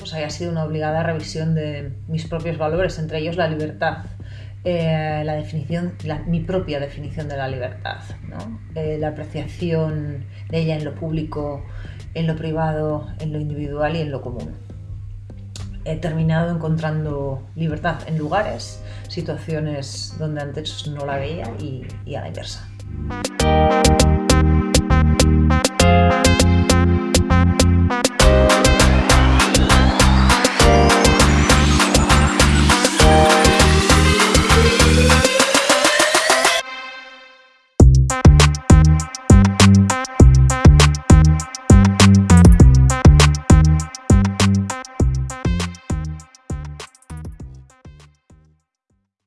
pues haya sido una obligada revisión de mis propios valores, entre ellos la libertad. Eh, la definición, mi propia definición de la libertad, eh, la apreciación de ella en lo público, en lo privado, en lo individual y en lo común. He terminado encontrando libertad en lugares, situaciones donde antes no la veía y, y a la inversa.